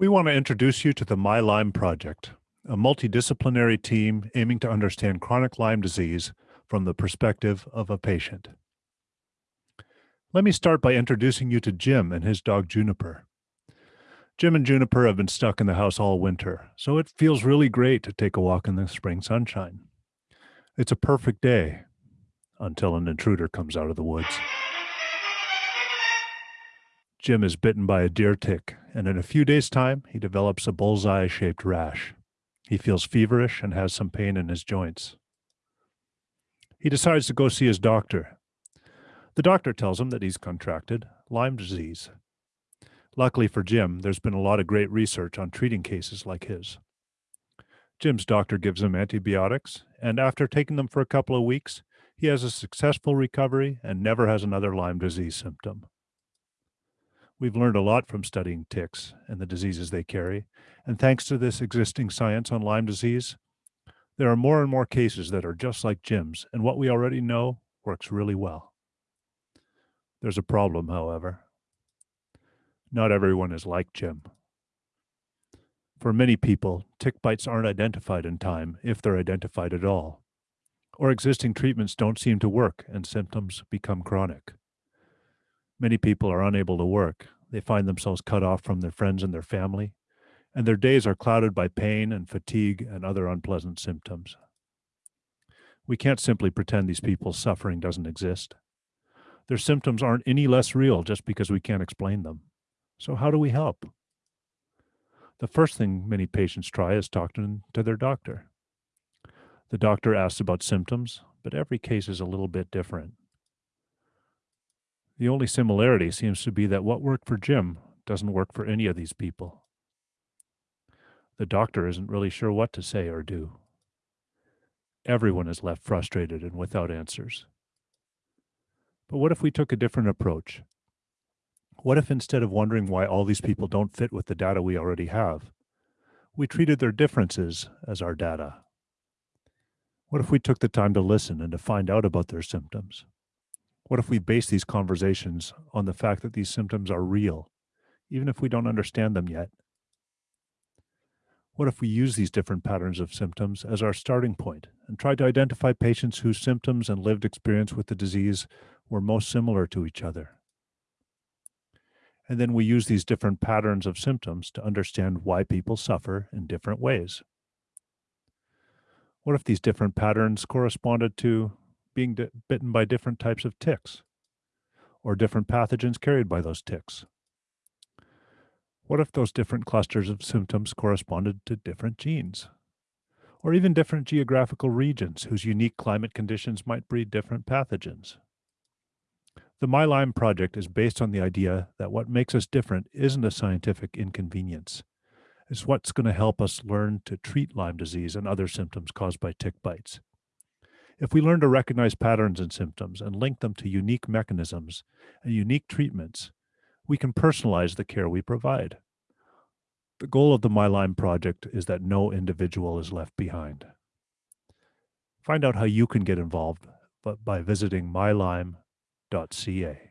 We want to introduce you to the My Lyme Project, a multidisciplinary team aiming to understand chronic Lyme disease from the perspective of a patient. Let me start by introducing you to Jim and his dog Juniper. Jim and Juniper have been stuck in the house all winter, so it feels really great to take a walk in the spring sunshine. It's a perfect day until an intruder comes out of the woods. Jim is bitten by a deer tick, and in a few days' time, he develops a bullseye shaped rash. He feels feverish and has some pain in his joints. He decides to go see his doctor. The doctor tells him that he's contracted Lyme disease. Luckily for Jim, there's been a lot of great research on treating cases like his. Jim's doctor gives him antibiotics, and after taking them for a couple of weeks, he has a successful recovery and never has another Lyme disease symptom. We've learned a lot from studying ticks and the diseases they carry, and thanks to this existing science on Lyme disease, there are more and more cases that are just like Jim's, and what we already know works really well. There's a problem, however. Not everyone is like Jim. For many people, tick bites aren't identified in time, if they're identified at all, or existing treatments don't seem to work and symptoms become chronic. Many people are unable to work. They find themselves cut off from their friends and their family, and their days are clouded by pain and fatigue and other unpleasant symptoms. We can't simply pretend these people's suffering doesn't exist. Their symptoms aren't any less real just because we can't explain them. So, how do we help? The first thing many patients try is talking to their doctor. The doctor asks about symptoms, but every case is a little bit different. The only similarity seems to be that what worked for Jim doesn't work for any of these people. The doctor isn't really sure what to say or do. Everyone is left frustrated and without answers. But what if we took a different approach? What if instead of wondering why all these people don't fit with the data we already have, we treated their differences as our data? What if we took the time to listen and to find out about their symptoms? What if we base these conversations on the fact that these symptoms are real, even if we don't understand them yet? What if we use these different patterns of symptoms as our starting point and try to identify patients whose symptoms and lived experience with the disease were most similar to each other? And then we use these different patterns of symptoms to understand why people suffer in different ways. What if these different patterns corresponded to being bitten by different types of ticks or different pathogens carried by those ticks? What if those different clusters of symptoms corresponded to different genes? Or even different geographical regions whose unique climate conditions might breed different pathogens? The My Lyme project is based on the idea that what makes us different isn't a scientific inconvenience. It's what's going to help us learn to treat Lyme disease and other symptoms caused by tick bites. If we learn to recognize patterns and symptoms and link them to unique mechanisms and unique treatments, we can personalize the care we provide. The goal of the My Lyme project is that no individual is left behind. Find out how you can get involved by visiting mylyme.ca.